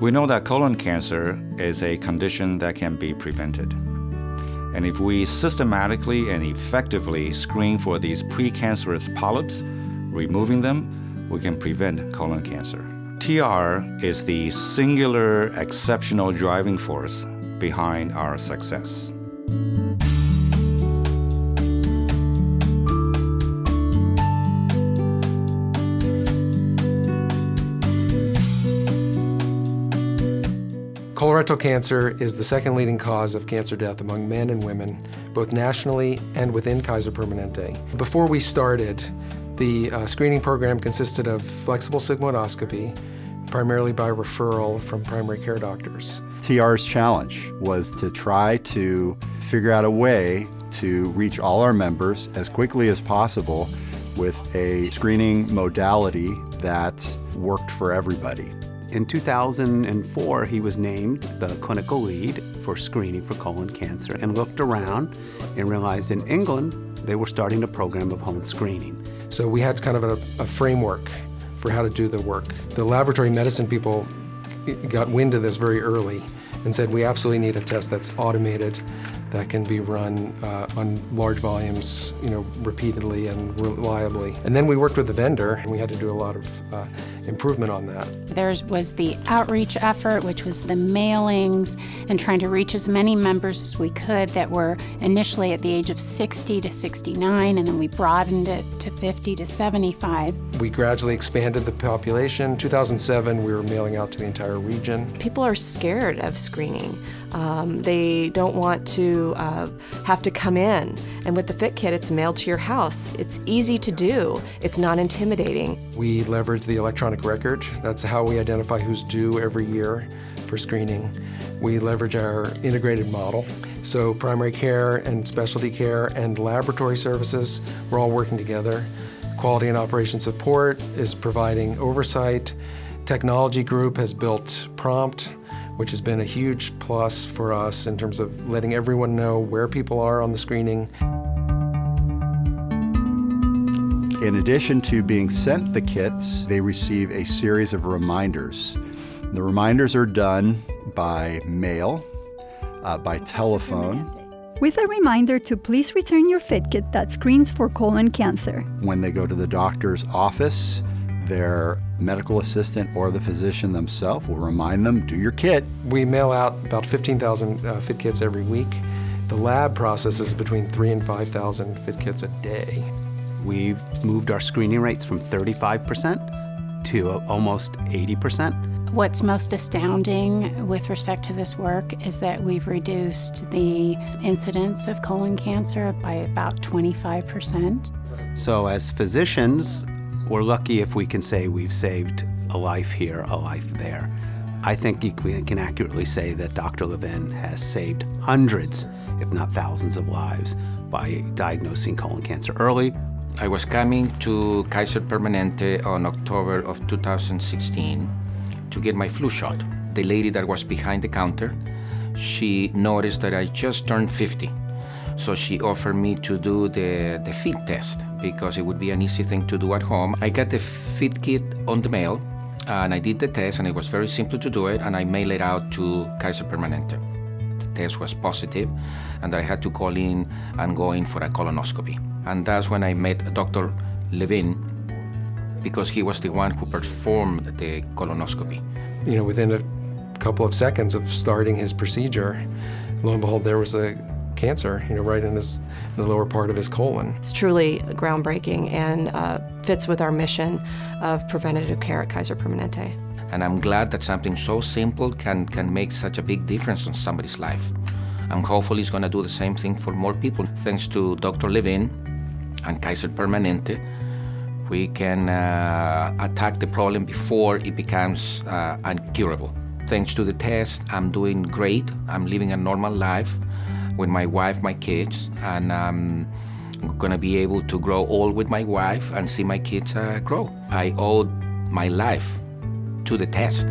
We know that colon cancer is a condition that can be prevented. And if we systematically and effectively screen for these precancerous polyps, removing them, we can prevent colon cancer. TR is the singular exceptional driving force behind our success. Colorectal cancer is the second leading cause of cancer death among men and women, both nationally and within Kaiser Permanente. Before we started, the uh, screening program consisted of flexible sigmoidoscopy, primarily by referral from primary care doctors. TR's challenge was to try to figure out a way to reach all our members as quickly as possible with a screening modality that worked for everybody. In 2004, he was named the clinical lead for screening for colon cancer and looked around and realized in England they were starting a program of home screening. So we had kind of a, a framework for how to do the work. The laboratory medicine people got wind of this very early and said we absolutely need a test that's automated that can be run uh, on large volumes, you know, repeatedly and reliably. And then we worked with the vendor, and we had to do a lot of uh, improvement on that. There was the outreach effort, which was the mailings and trying to reach as many members as we could that were initially at the age of 60 to 69, and then we broadened it to 50 to 75. We gradually expanded the population. 2007, we were mailing out to the entire region. People are scared of screening. Um, they don't want to uh, have to come in. And with the Fit Kit, it's mailed to your house. It's easy to do. It's not intimidating. We leverage the electronic record. That's how we identify who's due every year for screening. We leverage our integrated model. So primary care and specialty care and laboratory services, we're all working together. Quality and operation support is providing oversight. Technology group has built Prompt, which has been a huge plus for us in terms of letting everyone know where people are on the screening. In addition to being sent the kits, they receive a series of reminders. The reminders are done by mail, uh, by telephone, with a reminder to please return your fit kit that screens for colon cancer. When they go to the doctor's office, their medical assistant or the physician themselves will remind them, do your kit. We mail out about 15,000 uh, fit kits every week. The lab processes between three and 5,000 fit kits a day. We've moved our screening rates from 35% to almost 80%. What's most astounding with respect to this work is that we've reduced the incidence of colon cancer by about 25%. So as physicians, we're lucky if we can say we've saved a life here, a life there. I think you can accurately say that Dr. Levin has saved hundreds, if not thousands of lives by diagnosing colon cancer early. I was coming to Kaiser Permanente on October of 2016 to get my flu shot. The lady that was behind the counter, she noticed that I just turned 50. So she offered me to do the, the fit test because it would be an easy thing to do at home. I got the fit kit on the mail and I did the test and it was very simple to do it and I mailed it out to Kaiser Permanente. The test was positive and I had to call in and go in for a colonoscopy. And that's when I met Dr. Levin because he was the one who performed the colonoscopy. You know, within a couple of seconds of starting his procedure, lo and behold, there was a cancer, you know, right in, his, in the lower part of his colon. It's truly groundbreaking and uh, fits with our mission of preventative care at Kaiser Permanente. And I'm glad that something so simple can, can make such a big difference in somebody's life. And hopefully it's going to do the same thing for more people. Thanks to Dr. Levin and Kaiser Permanente, we can uh, attack the problem before it becomes uh, incurable. Thanks to the test, I'm doing great. I'm living a normal life with my wife, my kids, and I'm gonna be able to grow old with my wife and see my kids uh, grow. I owe my life to the test.